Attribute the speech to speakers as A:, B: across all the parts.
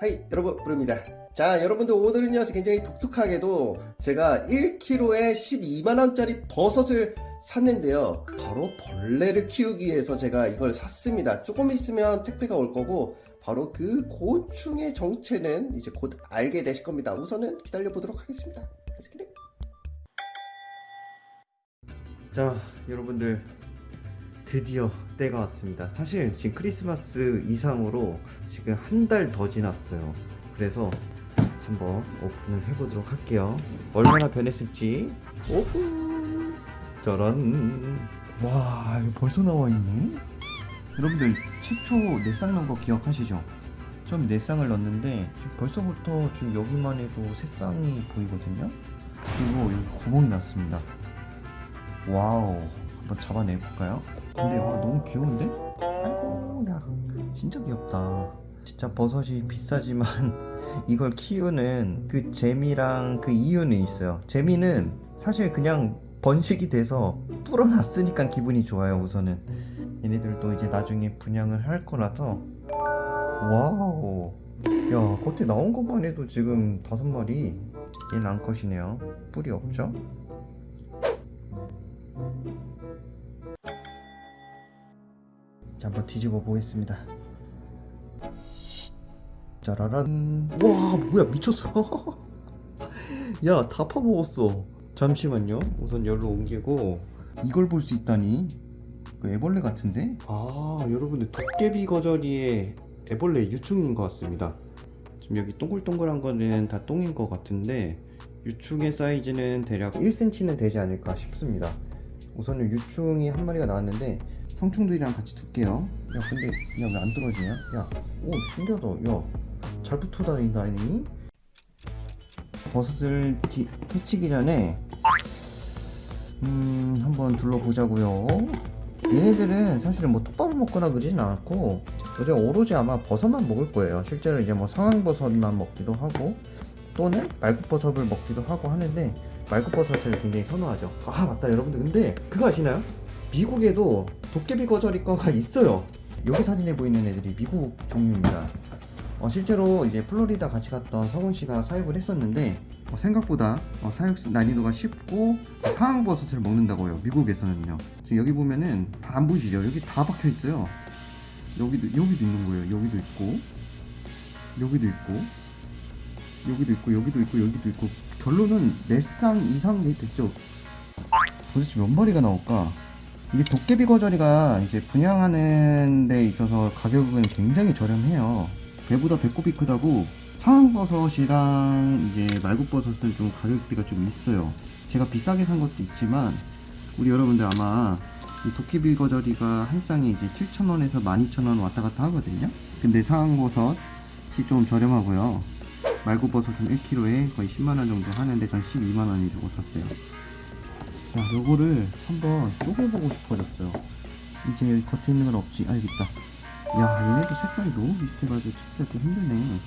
A: 하이 여러분 부릅니다. 자 여러분들 오늘은요 굉장히 독특하게도 제가 1kg에 12만원짜리 버섯을 샀는데요. 바로 벌레를 키우기 위해서 제가 이걸 샀습니다. 조금 있으면 택배가 올 거고 바로 그 곤충의 정체는 이제 곧 알게 되실 겁니다. 우선은 기다려 보도록 하겠습니다. 자 여러분들 드디어 때가 왔습니다. 사실 지금 크리스마스 이상으로 지금 한 달 더 지났어요. 그래서 한번 오픈을 해보도록 할게요. 얼마나 변했을지 오픈. 짜란. 와 이거 벌써 나와 있네. 여러분들 최초 내쌍 넣은 거 기억하시죠? 처음 내쌍을 넣었는데 지금 벌써부터 지금 여기만 해도 새쌍이 보이거든요. 그리고 여기 구멍이 났습니다. wow 한번 잡아내 볼까요? 근데 와 너무 귀여운데? 아이고 야 진짜 귀엽다. 진짜 버섯이 비싸지만 이걸 키우는 그 재미랑 그 이유는 있어요. 재미는 사실 그냥 번식이 돼서 불어났으니까 기분이 좋아요 우선은. 얘네들도 이제 나중에 분양을 할 거라서. wow. 야 겉에 나온 것만 해도 지금 다섯 마리? 얘는 암컷이네요. 뿔이 없죠? 자 한번 뒤집어 보겠습니다. 짜라란. 와 뭐야 미쳤어. 야 다 파먹었어. 잠시만요. 우선 열로 옮기고. 이걸 볼 수 있다니. 그 애벌레 같은데? 아 여러분들 도깨비 거저리의 애벌레 유충인 것 같습니다. 지금 여기 동글동글한 거는 다 똥인 것 같은데 유충의 사이즈는 대략 1cm는 되지 않을까 싶습니다 우선은 유충이 한 마리가 나왔는데 성충들이랑 같이 둘게요. 야 근데 야 왜 안 떨어지냐? 야오 신기하다. 야잘 붙어 다닌다니 버섯을 디, 해치기 전에 음 한번 둘러보자고요. 얘네들은 사실은 뭐 톱밥을 먹거나 그러진 않고 어제 오로지 아마 버섯만 먹을 거예요. 실제로 이제 뭐 상황버섯만 먹기도 하고 또는 말굽버섯을 먹기도 하고 하는데 말굽버섯을 굉장히 선호하죠. 아 맞다 여러분들. 근데 그거 아시나요? 미국에도 도깨비 거저리과가 있어요. 여기 사진에 보이는 애들이 미국 종류입니다. 어, 실제로 이제 플로리다 같이 갔던 서훈 씨가 사육을 했었는데 어, 생각보다 어, 사육 난이도가 쉽고 상황버섯을 먹는다고요 미국에서는요. 지금 여기 보면은 다안 보이시죠? 여기 다 박혀 있어요. 여기도 여기도 있는 거예요. 여기도 있고 여기도 있고 여기도 있고 여기도 있고 여기도 있고 결론은 4쌍 이상 됐죠? 도대체 몇 마리가 나올까? 이게 도깨비 거저리가 이제 분양하는 데 있어서 가격은 굉장히 저렴해요. 배보다 배꼽이 크다고 상황버섯이랑 이제 말굽버섯은 좀 가격대가 좀 있어요. 제가 비싸게 산 것도 있지만 우리 여러분들 아마 이 도깨비 거저리가 한 쌍에 이제 7,000원에서 12,000원 왔다 갔다 하거든요. 근데 상황버섯이 좀 저렴하고요 말굽버섯은 1kg에 거의 10만원 정도 하는데 전 12만원이 주고 샀어요. 야 요거를 한번 쪼개보고 싶어졌어요. 이제 겉에 있는 건 없지. 아 여기 있다. 야 얘네도 색깔이 너무 비슷해가지고 찾기가 좀 힘드네.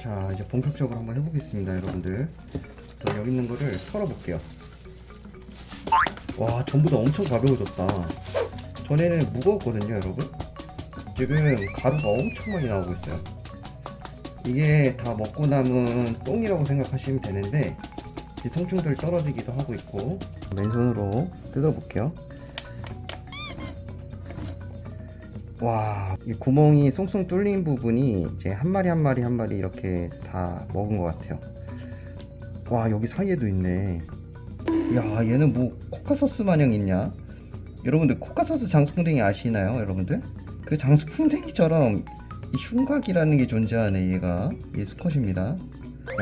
A: 자 이제 본격적으로 한번 해보겠습니다 여러분들. 자, 여기 있는 거를 털어볼게요. 와 전부 다 엄청 가벼워졌다. 전에는 무거웠거든요 여러분 지금 가루가 엄청 많이 나오고 있어요 이게 다 먹고 남은 똥이라고 생각하시면 되는데 성충들 떨어지기도 하고 있고 맨손으로 뜯어볼게요 와, 이 구멍이 송송 뚫린 부분이 이제 한 마리 한 마리 한 마리 이렇게 다 먹은 것 같아요. 와, 여기 사이에도 있네. 야, 얘는 뭐 코카소스 마냥 있냐? 여러분들 코카소스 장수풍뎅이 아시나요, 여러분들? 그 장수 풍뎅이처럼 이 흉곽이라는 게 존재하네, 얘가. 얘 수컷입니다.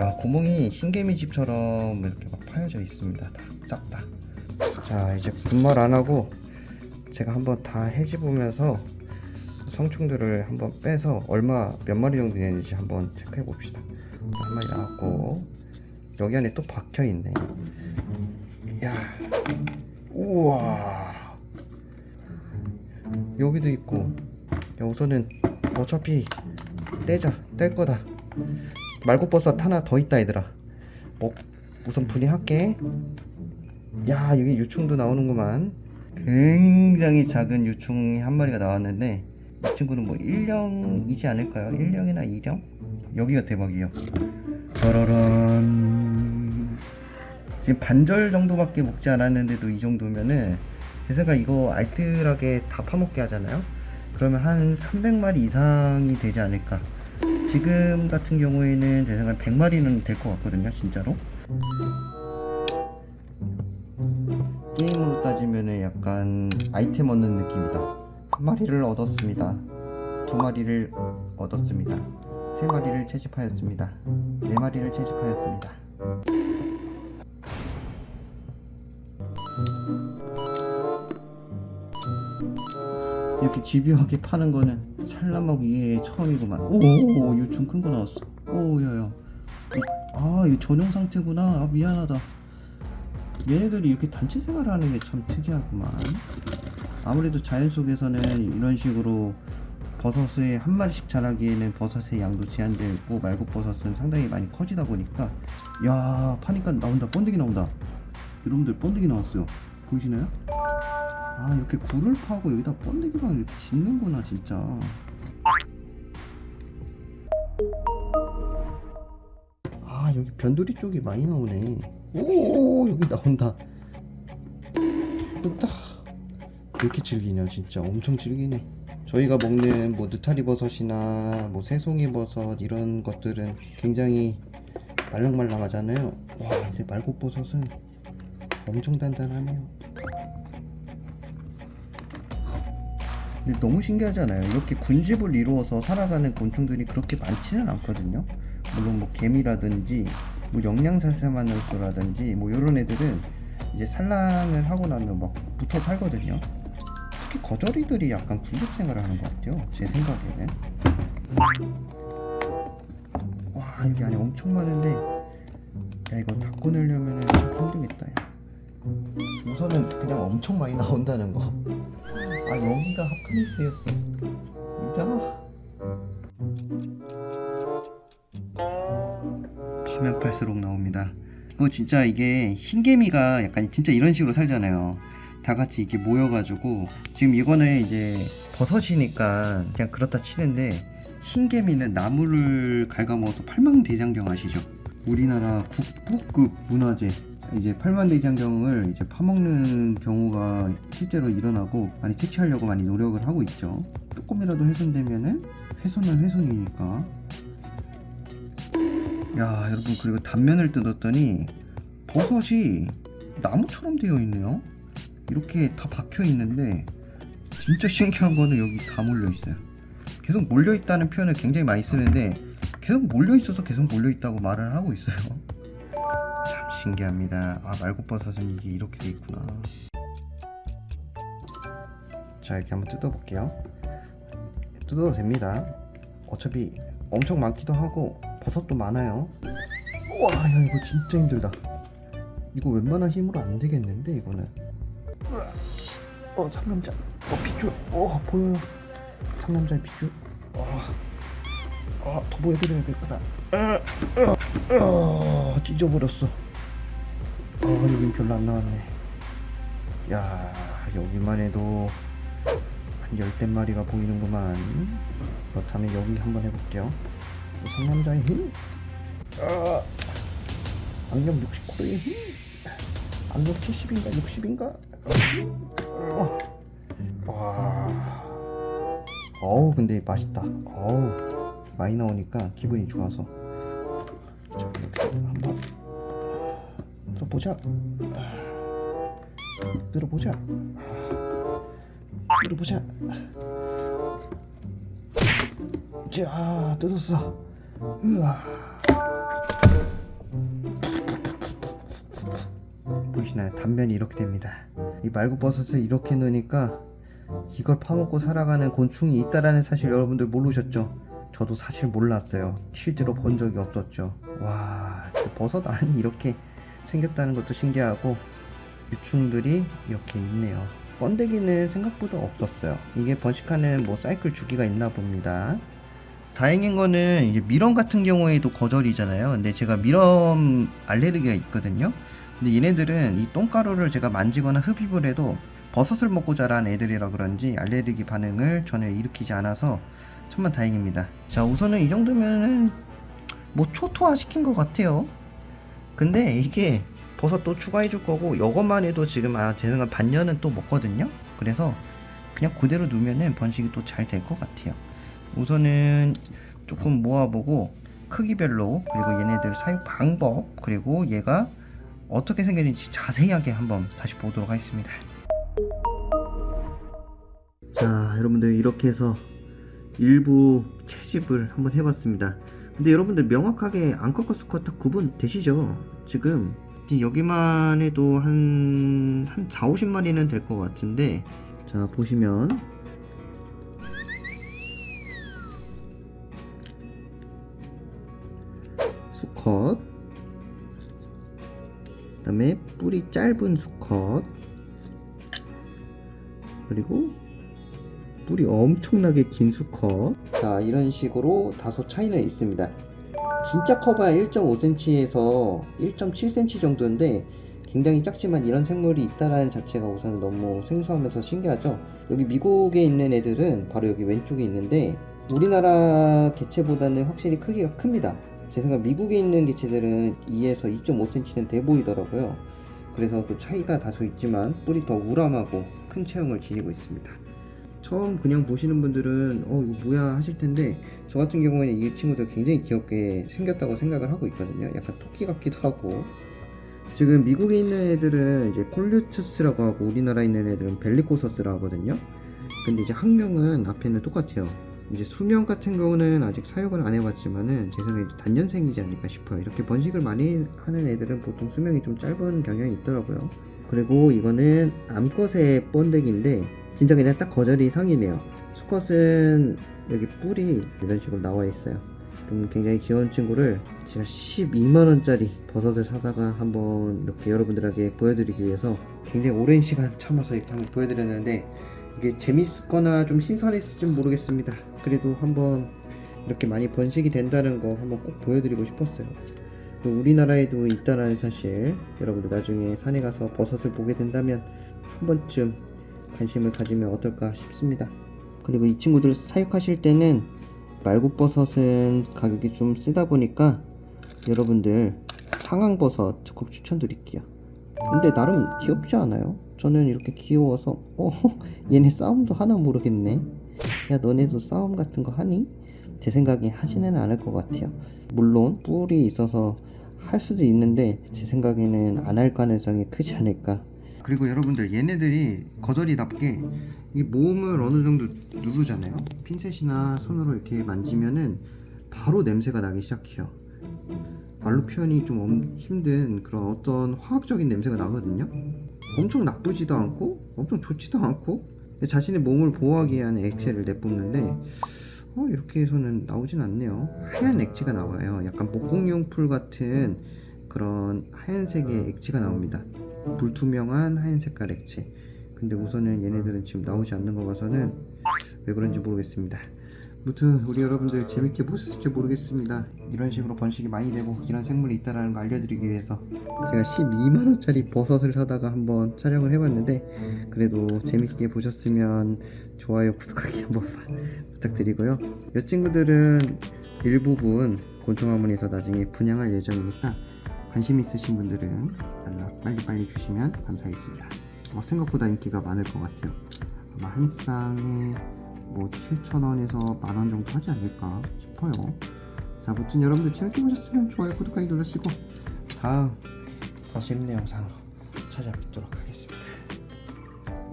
A: 야, 구멍이 흰개미 집처럼 이렇게 막 파여져 있습니다. 다, 싹 다. 자, 이제 분말 안 하고 제가 한번 다 해집으면서 성충들을 한번 빼서 얼마 몇 마리 정도 되는지 한번 체크해 봅시다 한 마리 나왔고 여기 안에 또 박혀 있네 야 우와 여기도 있고 야, 우선은 어차피 떼자 뗄 거다. 말고버섯 하나 더 있다 얘들아. 어, 우선 분해할게. 야 여기 유충도 나오는구만. 굉장히 작은 유충이 한 마리가 나왔는데 이 친구는 뭐 1령이지 않을까요? 1령이나 2령? 여기가 대박이에요. 짜라란 지금 반절 정도밖에 먹지 않았는데도 이 정도면은 제 생각 이거 알뜰하게 다 파먹게 하잖아요 그러면 한 300마리 이상이 되지 않을까. 지금 같은 경우에는 제 생각 100마리는 될 것 같거든요 진짜로. 게임으로 따지면은 약간 아이템 얻는 느낌이다. 한 마리를 얻었습니다. 두 마리를 얻었습니다. 세 마리를 채집하였습니다. 네 마리를 채집하였습니다 이렇게 집요하게 파는 거는 산란먹이에 처음이구만. 오 유충 큰 거 나왔어. 오 야야. 아 이거 전용 상태구나. 아 미안하다. 얘네들이 이렇게 단체 생활을 하는 게 참 특이하구만. 아무래도 자연 속에서는 이런 식으로 버섯을 한 마리씩 자라기에는 버섯의 양도 제한되어 있고 말고버섯은 상당히 많이 커지다 보니까 야 파니까 나온다. 번데기 나온다. 여러분들 번데기 나왔어요. 보이시나요? 아 이렇게 굴을 파고 여기다 번데기만 이렇게 짓는구나 진짜. 아 여기 변두리 쪽이 많이 나오네. 오 여기 나온다. 왜 이렇게 질기냐 진짜. 엄청 질기네. 저희가 먹는 뭐 느타리 버섯이나 뭐 새송이 버섯 이런 것들은 굉장히 말랑말랑하잖아요. 와 근데 말고버섯은 엄청 단단하네요 근데 너무 신기하지 않아요? 이렇게 군집을 이루어서 살아가는 곤충들이 그렇게 많지는 않거든요. 물론 뭐 개미라든지 뭐 영양사세마늘소라든지 뭐 이런 애들은 이제 산란을 하고 나면 막 붙어 살거든요. 특히 거저리들이 약간 군집 생활을 하는 것 같아요. 제 생각에는. 와 여기 안에 엄청 많은데 야 이거 다 꺼내려면 좀 힘들겠다. 야. 우선은 그냥 엄청 많이 나온다는 거. 아 여기가 핫플레이스였어. 이잖아 파면 팔수록 나옵니다. 이거 진짜 이게 흰개미가 약간 진짜 이런 식으로 살잖아요. 다 같이 이렇게 모여가지고 지금 이거는 이제 버섯이니까 그냥 그렇다 치는데 흰개미는 나무를 갉아먹어서 팔망대장경 아시죠? 우리나라 국보급 문화재 이제 팔만대장경을 이제 파먹는 경우가 실제로 일어나고 많이 퇴치하려고 많이 노력을 하고 있죠. 조금이라도 훼손되면은 훼손은 훼손이니까. 야 여러분 그리고 단면을 뜯었더니 버섯이 나무처럼 되어 있네요. 이렇게 다 박혀 있는데 진짜 신기한 거는 여기 다 몰려 있어요. 계속 몰려 있다는 표현을 굉장히 많이 쓰는데 계속 몰려 있어서 계속 몰려 있다고 말을 하고 있어요. 참 신기합니다. 아 말고버섯은 이게 이렇게 돼 있구나. 자 이렇게 한번 뜯어볼게요. 뜯어도 됩니다. 어차피 엄청 많기도 하고 버섯도 많아요. 와, 야 이거 진짜 힘들다. 이거 웬만한 힘으로 안 되겠는데 이거는. 어 상남자. 어 핏줄. 어 보여요. 상남자의 핏줄. 어. 아, 더 보여드려야겠구나. 아, 아, 아, 찢어버렸어. 아, 여긴 별로 안 나왔네. 야, 여기만 해도 한 열댓 마리가 보이는구만. 그렇다면 여기 한번 해볼게요. 상남자의 힘. 아, 악력 69의 힘. 악력 70인가 60인가? 어. 와. 어우 근데 맛있다. 어우. 많이 나오니까 기분이 좋아서 자 한번 들어보자. 들어보자. 들어보자. 자 뜯었어. 으아. 보이시나요? 단면이 이렇게 됩니다. 이 말고버섯을 이렇게 넣으니까 이걸 파먹고 살아가는 곤충이 있다라는 사실 여러분들 모르셨죠? 저도 사실 몰랐어요. 실제로 본 적이 없었죠. 와, 버섯 안이 이렇게 생겼다는 것도 신기하고 유충들이 이렇게 있네요. 번데기는 생각보다 없었어요. 이게 번식하는 뭐 사이클 주기가 있나 봅니다. 다행인 거는 이제 미럼 같은 경우에도 거절이잖아요. 근데 제가 미럼 알레르기가 있거든요. 근데 얘네들은 이 똥가루를 제가 만지거나 흡입을 해도 버섯을 먹고 자란 애들이라 그런지 알레르기 반응을 전혀 일으키지 않아서 천만 다행입니다. 자 우선은 이 정도면은 뭐 초토화 시킨 것 같아요. 근데 이게 버섯 또 추가해 줄 거고 이것만 해도 지금 아제 생각 반년은 또 먹거든요. 그래서 그냥 그대로 두면은 번식이 또 잘 될 것 같아요. 우선은 조금 모아보고 크기별로 그리고 얘네들 사육 방법 그리고 얘가 어떻게 생겼는지 자세하게 한번 다시 보도록 하겠습니다. 자 여러분들 이렇게 해서 일부 채집을 한번 해봤습니다. 근데 여러분들 명확하게 앙컷과 수컷 다 구분 되시죠? 지금 여기만 해도 한, 한 4, 50마리는 될 것 같은데 자 보시면. 수컷. 그 다음에 뿌리 짧은 수컷. 그리고 뿌리 엄청나게 긴 수컷. 자 이런 식으로 다소 차이는 있습니다. 진짜 커봐야 1.5cm에서 1.7cm 정도인데 굉장히 작지만 이런 생물이 있다라는 자체가 우선은 너무 생소하면서 신기하죠. 여기 미국에 있는 애들은 바로 여기 왼쪽에 있는데 우리나라 개체보다는 확실히 크기가 큽니다. 제 생각 미국에 있는 개체들은 2에서 2.5cm는 돼 보이더라고요. 그래서 그 차이가 다소 있지만 뿔이 더 우람하고 큰 체형을 지니고 있습니다 처음 그냥 보시는 분들은 어 이거 뭐야 하실 텐데 저 같은 경우에는 이 친구들 굉장히 귀엽게 생겼다고 생각을 하고 있거든요. 약간 토끼 같기도 하고. 지금 미국에 있는 애들은 이제 콜류투스라고 하고 우리나라에 있는 애들은 벨리코서스라고 하거든요. 근데 이제 학명은 앞에는 똑같아요. 이제 수명 같은 경우는 아직 사육을 안 해봤지만은 제 생각에 단년생이지 않을까 싶어요. 이렇게 번식을 많이 하는 애들은 보통 수명이 좀 짧은 경향이 있더라고요. 그리고 이거는 암컷의 번데기인데 진짜 그냥 딱 거절이 상이네요. 수컷은 여기 뿔이 이런 식으로 나와 있어요. 좀 굉장히 귀여운 친구를 제가 12만원짜리 버섯을 사다가 한번 이렇게 여러분들에게 보여드리기 위해서 굉장히 오랜 시간 참아서 이렇게 한번 보여드렸는데 이게 재밌거나 좀 신선했을지 모르겠습니다. 그래도 한번 이렇게 많이 번식이 된다는 거 한번 꼭 보여드리고 싶었어요. 또 우리나라에도 있다는 사실 여러분들 나중에 산에 가서 버섯을 보게 된다면 한 번쯤 관심을 가지면 어떨까 싶습니다 그리고 이 친구들 사육하실 때는 말국버섯은 가격이 좀 쓰다 보니까 여러분들 상황버섯 적극 추천드릴게요 근데 나름 귀엽지 않아요? 저는 이렇게 귀여워서 어 얘네 싸움도 하나 모르겠네 야 너네도 싸움 같은 거 하니? 제 생각에 하지는 않을 것 같아요 물론 뿔이 있어서 할 수도 있는데 제 생각에는 안 할 가능성이 크지 않을까 그리고 여러분들 얘네들이 거절이답게 이 몸을 어느 정도 누르잖아요. 핀셋이나 손으로 이렇게 만지면은 바로 냄새가 나기 시작해요. 말로 표현이 좀 엄- 힘든 그런 어떤 화학적인 냄새가 나거든요. 엄청 나쁘지도 않고 엄청 좋지도 않고 자신의 몸을 보호하기 위한 액체를 내뿜는데 어, 이렇게 해서는 나오진 않네요. 하얀 액체가 나와요. 약간 목공용풀 같은 그런 하얀색의 액체가 나옵니다 불투명한 하얀 색깔 액체. 근데 우선은 얘네들은 지금 나오지 않는 거 봐서는 왜 그런지 모르겠습니다. 무튼 우리 여러분들 재밌게 보셨을지 모르겠습니다. 이런 식으로 번식이 많이 되고 이런 생물이 있다는 거 알려드리기 위해서 제가 12만원짜리 버섯을 사다가 한번 촬영을 해봤는데 그래도 재밌게 보셨으면 좋아요 구독하기 한번 부탁드리고요. 이 친구들은 일부분 곤충학원에서 나중에 분양할 예정이니까 관심 있으신 분들은 연락 빨리빨리 주시면 감사하겠습니다. 어, 생각보다 인기가 많을 것 같아요. 아마 한 쌍에 뭐 7,000원에서 만 원 정도 하지 않을까 싶어요. 자 아무튼 여러분들 재밌게 보셨으면 좋아요 구독하기 눌러주시고 다음 더 재밌는 영상으로 찾아뵙도록 하겠습니다.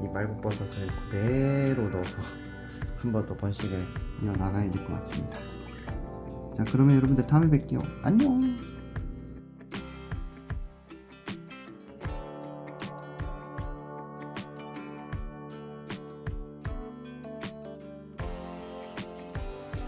A: 이 말국버섯을 그대로 넣어서 한 번 더 번식을 이어나가야 될 것 같습니다. 자 그러면 여러분들 다음에 뵐게요. 안녕